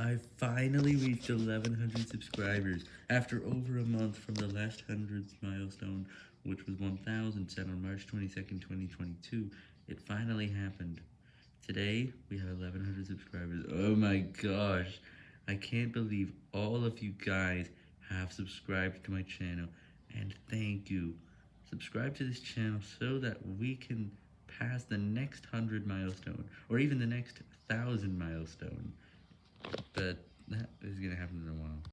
I finally reached 1100 subscribers after over a month from the last 100th milestone, which was 1000 set on March 22nd, 2022. It finally happened. Today, we have 1100 subscribers. Oh my gosh. I can't believe all of you guys have subscribed to my channel, and thank you. Subscribe to this channel so that we can pass the next 100 milestone, or even the next 1000 milestone.